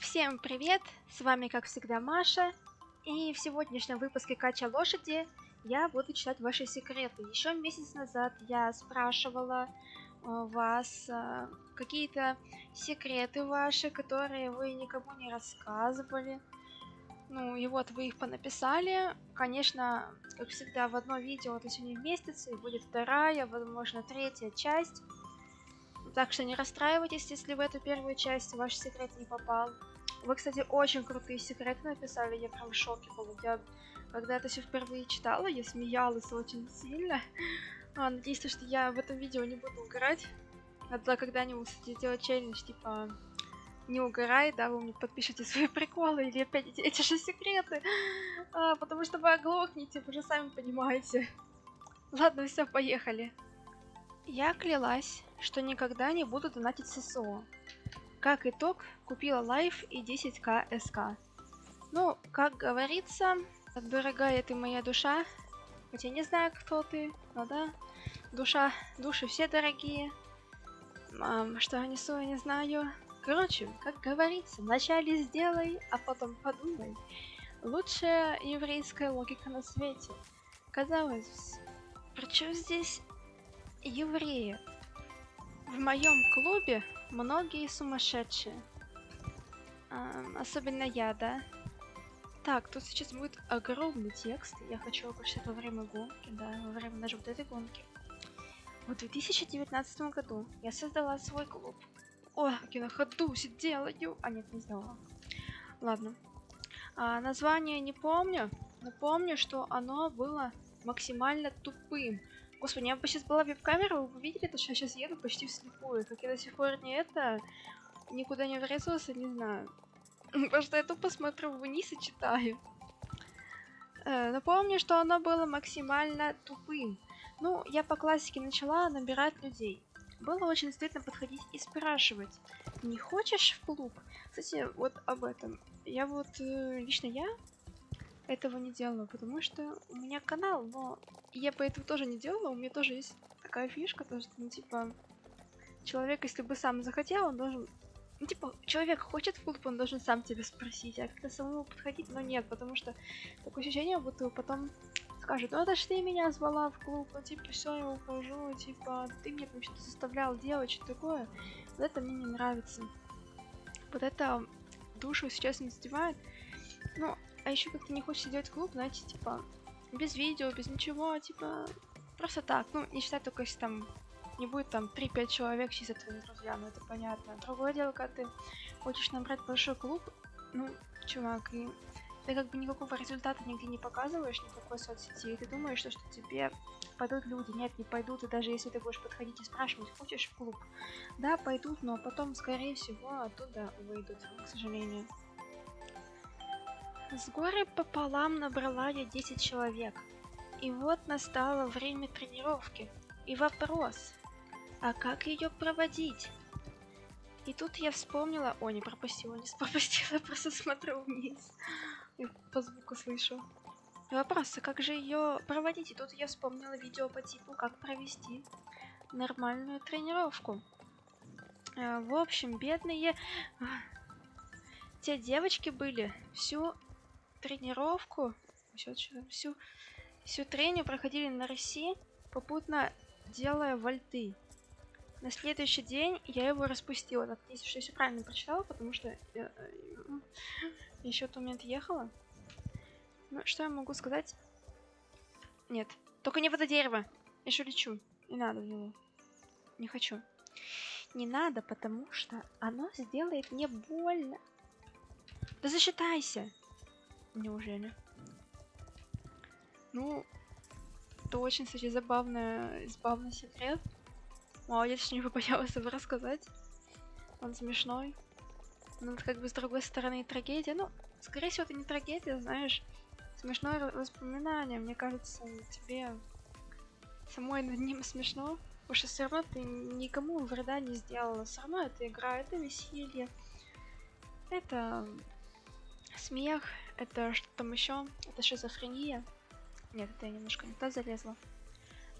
Всем привет! С вами как всегда Маша. И в сегодняшнем выпуске Кача Лошади я буду читать ваши секреты. Еще месяц назад я спрашивала у вас э, какие-то секреты ваши, которые вы никому не рассказывали. Ну и вот вы их понаписали. Конечно, как всегда, в одно видео это все не и будет вторая, возможно, третья часть. Так что не расстраивайтесь, если в эту первую часть ваш секрет не попал. Вы, кстати, очень крутые секреты написали, я прям в шоке была. Я, когда это все впервые читала, я смеялась очень сильно. А, надеюсь, что я в этом видео не буду угорать. Надо когда-нибудь, кстати, сделать челлендж, типа, не угорай, да, вы мне подпишите свои приколы или опять эти, эти же секреты. А, потому что вы оглохнете, вы же сами понимаете. Ладно, все, поехали. Я клялась, что никогда не буду донатить ССО. Как итог, купила лайф и 10к СК. Ну, как говорится, дорогая ты моя душа, хотя не знаю, кто ты, но да, душа, души все дорогие. Мам, что я несу, я не знаю. Короче, как говорится, вначале сделай, а потом подумай. Лучшая еврейская логика на свете. Казалось, причем здесь евреи? В моем клубе многие сумасшедшие. А, особенно я, да? Так, тут сейчас будет огромный текст. Я хочу его во время гонки, да, во время даже вот этой гонки. В 2019 году я создала свой клуб. О, я на ходу сидела, ю... А, нет, не сделала. Ладно. А, название не помню, но помню, что оно было максимально тупым. Господи, меня бы сейчас была веб-камера, вы видели, то, что я сейчас еду почти вслепую. Как я до сих пор не это, никуда не врезался, не знаю. Потому что я тупо смотрю вниз и читаю. Э, напомню, что оно было максимально тупым. Ну, я по классике начала набирать людей. Было очень стыдно подходить и спрашивать, не хочешь в клуб? Кстати, вот об этом. Я вот, э, лично я этого не делала, потому что у меня канал, но я по этому тоже не делала, у меня тоже есть такая фишка, то что, ну, типа, человек, если бы сам захотел, он должен ну, типа, человек хочет клуб, он должен сам тебя спросить, а как-то самому подходить, но нет, потому что такое ощущение, будто потом скажет, ну это ж ты меня звала в клуб, ну типа все, я ухожу, типа ты мне там что-то заставлял делать, что такое. Вот это мне не нравится. Вот это душу сейчас не задевает. Ну, а еще как-то не хочется делать клуб, знаете, типа, без видео, без ничего, типа, просто так. Ну, не считать только если там не будет там 3-5 человек чисто твои друзья, ну это понятно. Другое дело, когда ты хочешь набрать большой клуб, ну, чувак, и ты как бы никакого результата нигде не показываешь, никакой соцсети, и ты думаешь, что, что тебе пойдут люди. Нет, не пойдут, и даже если ты будешь подходить и спрашивать, хочешь в клуб? Да, пойдут, но потом, скорее всего, оттуда выйдут, к сожалению. С горы пополам набрала я 10 человек. И вот настало время тренировки. И вопрос, а как ее проводить? И тут я вспомнила... О, не пропустила, не пропустила, просто смотрю вниз. И по звуку слышу. Вопрос, а как же ее проводить? И тут я вспомнила видео по типу, как провести нормальную тренировку. А, в общем, бедные... А, те девочки были всю тренировку, всю, всю, всю тренинг проходили на России, попутно делая вольты. На следующий день я его распустила. Так, если что, я все правильно прочитала, потому что я, э, еще в тот момент ехала. Ну, что я могу сказать? Нет. Только не в это дерево. Я еще лечу. Не надо в него. Не хочу. Не надо, потому что оно сделает мне больно. Да засчитайся. Неужели? Ну, это очень, кстати, забавный, забавный секрет. Молодец, что не побоялась его рассказать. Он смешной. Но как бы с другой стороны трагедия. Ну, скорее всего, это не трагедия, знаешь. Смешное воспоминание. Мне кажется, тебе самой над ним смешно. Потому что все равно ты никому вреда не сделала. Все равно это игра, это веселье. Это смех, это что там еще, это шизофрения. Нет, это я немножко не туда залезла.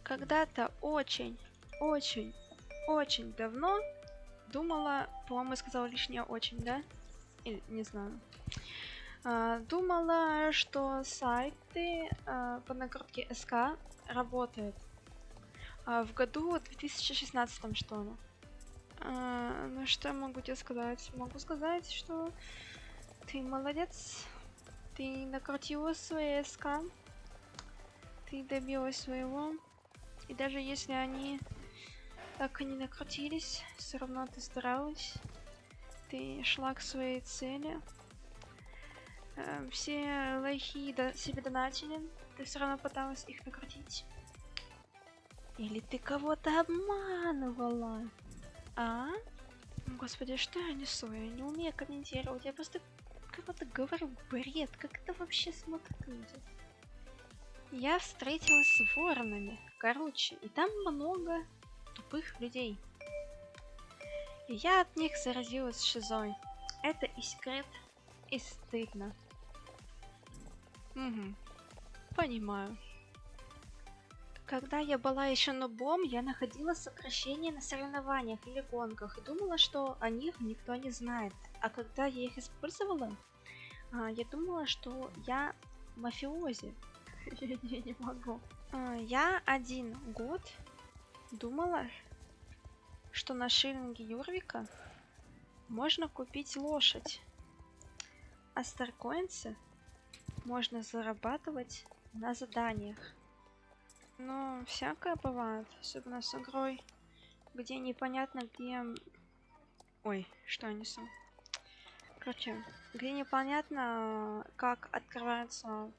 Когда-то очень очень, очень давно думала, по-моему, сказала лишнее очень, да? Или не знаю. А, думала, что сайты а, по накрутке СК работают. А, в году 2016 что ли. А, ну что я могу тебе сказать? Могу сказать, что ты молодец. Ты накрутила свои СК. Ты добилась своего. И даже если они так и не накрутились, все равно ты старалась. Ты шла к своей цели. Э, все лохи до себе донатили. Ты все равно пыталась их накрутить. Или ты кого-то обманывала? А? Господи, что я несу? Я не умею комментировать. Я просто кого-то говорю бред. Как это вообще смотрят люди? Я встретилась с воронами. Короче, и там много тупых людей. И я от них заразилась шизой. Это и секрет, и стыдно. Угу. Понимаю. Когда я была еще нубом, я находила сокращения на соревнованиях или гонках и думала, что о них никто не знает. А когда я их использовала, а, я думала, что я мафиози. Я не могу. А, я один год думала, что на шиллинге Юрвика можно купить лошадь, а старкоинсы можно зарабатывать на заданиях. Но всякое бывает, особенно с игрой, где непонятно где... Ой, что я несу? Короче, где непонятно, как открываются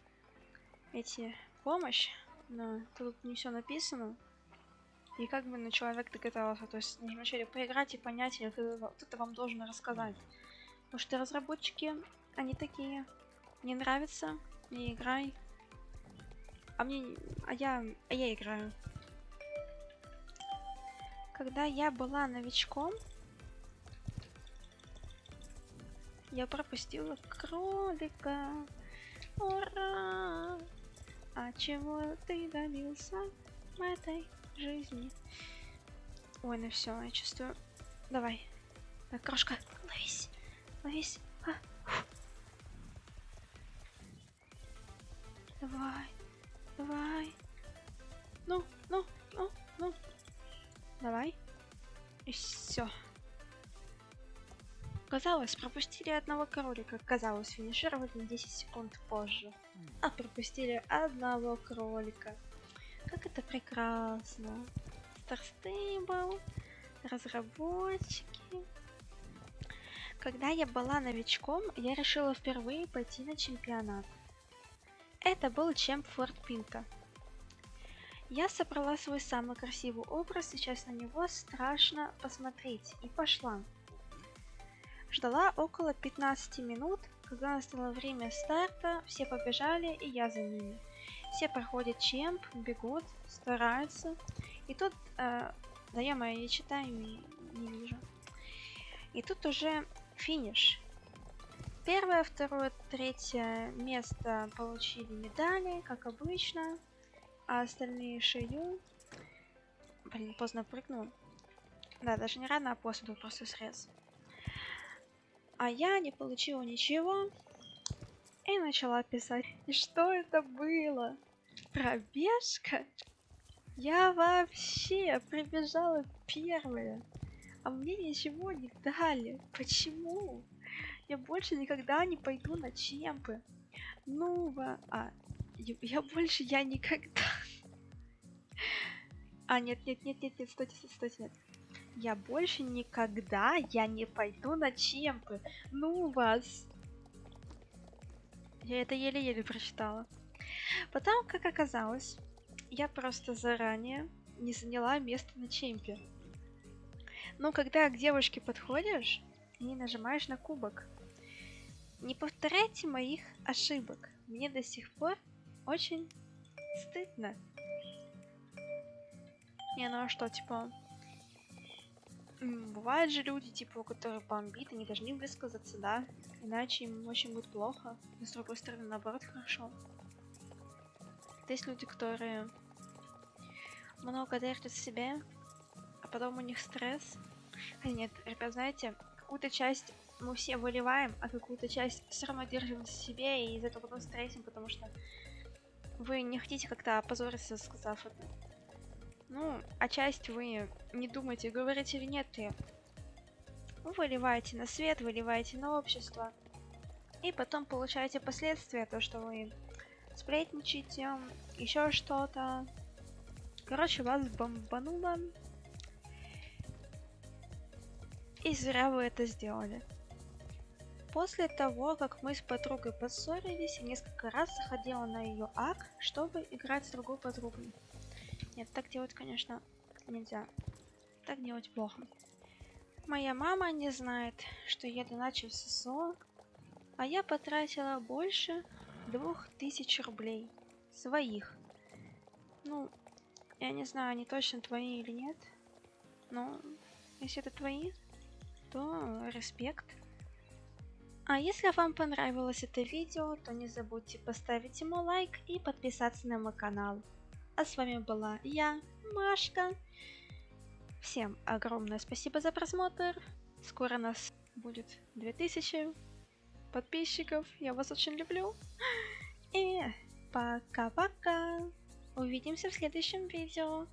эти помощь, но тут не все написано. И как бы на человек догадался, то есть вначале поиграть и понять, или кто-то вам должен рассказать. Потому что разработчики, они такие, не нравится, не играй. А мне, а я, а я играю. Когда я была новичком, я пропустила кролика. Ура! А чего ты добился в этой жизни? Ой, ну все, я чувствую. Давай. Так, крошка, ловись. Ловись. А. Давай. Давай. Ну, ну, ну, ну. Давай. И все. Казалось, пропустили одного кролика. Казалось, финишировать на 10 секунд позже. А пропустили одного кролика. Как это прекрасно. Старстейбл, разработчики. Когда я была новичком, я решила впервые пойти на чемпионат. Это был чемп Форт Пинта. Я собрала свой самый красивый образ, сейчас на него страшно посмотреть, и пошла. Ждала около 15 минут, когда настало время старта, все побежали, и я за ними. Все проходят чемп, бегут, стараются. И тут, э, да я моя, я читаю и не вижу. И тут уже финиш. Первое, второе, третье место получили медали, как обычно. А остальные шею. Блин, поздно прыгнул. Да, даже не рано, а после был просто срез. А я не получила ничего и начала писать. И что это было? Пробежка? Я вообще прибежала первая, а мне ничего не дали. Почему? Я больше никогда не пойду на чемпы. Ну, а, я больше я никогда. А, нет, нет, нет, нет, нет, стойте, стойте, нет. Я больше никогда я не пойду на чемпы. Ну вас. Я это еле-еле прочитала. Потом, как оказалось, я просто заранее не заняла место на чемпе. Но когда к девушке подходишь и нажимаешь на кубок, не повторяйте моих ошибок. Мне до сих пор очень стыдно. Не, ну а что, типа, Бывают же люди, типа, которые бомбит, они должны высказаться, да? Иначе им очень будет плохо. Но с другой стороны, наоборот, хорошо. Есть люди, которые много держат в себе, а потом у них стресс. А нет, ребят, знаете, какую-то часть мы все выливаем, а какую-то часть все равно держим в себе и из этого потом стрессим, потому что вы не хотите как-то опозориться, сказав это. Ну, а часть вы не думаете, говорите или нет, и вы выливаете на свет, выливаете на общество. И потом получаете последствия, то, что вы сплетничаете, еще что-то. Короче, вас бомбануло. И зря вы это сделали. После того, как мы с подругой поссорились, я несколько раз заходила на ее ак, чтобы играть с другой подругой. Нет, так делать, конечно, нельзя. Так делать плохо. Моя мама не знает, что я доначу в ССО, а я потратила больше двух тысяч рублей. Своих. Ну, я не знаю, они точно твои или нет. Но если это твои, то респект. А если вам понравилось это видео, то не забудьте поставить ему лайк и подписаться на мой канал. А с вами была я, Машка. Всем огромное спасибо за просмотр. Скоро нас будет 2000 подписчиков. Я вас очень люблю. И пока-пока. Увидимся в следующем видео.